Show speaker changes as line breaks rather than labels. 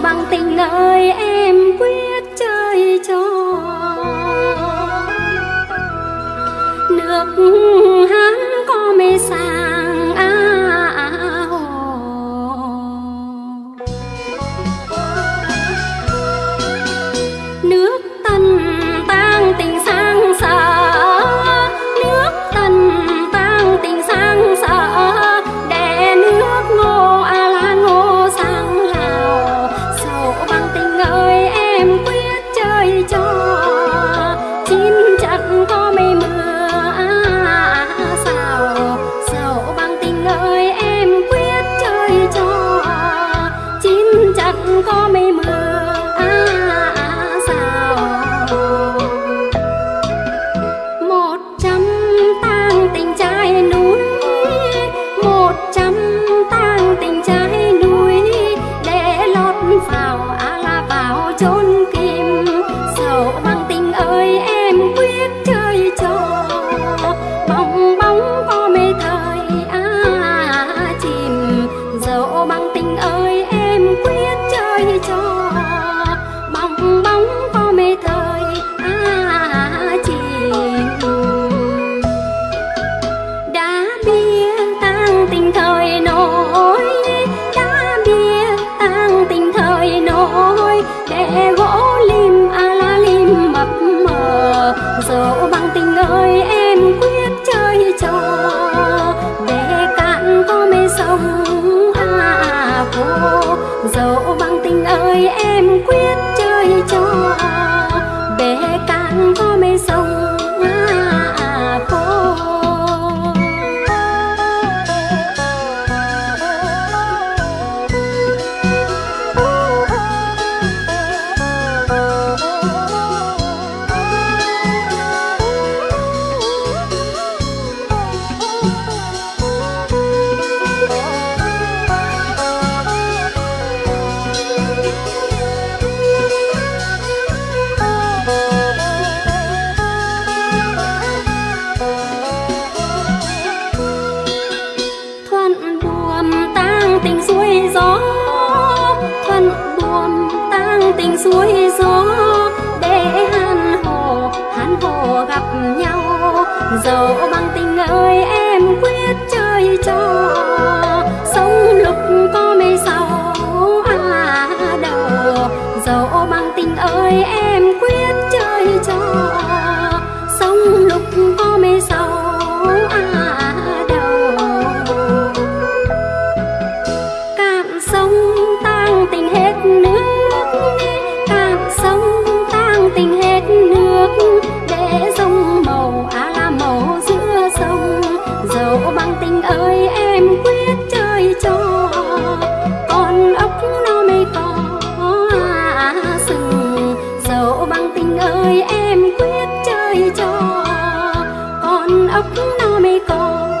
bằng tình ơi. Llegó suối gió để hàn hồ hàn hồ gặp nhau. Dẫu ốc nó mây còn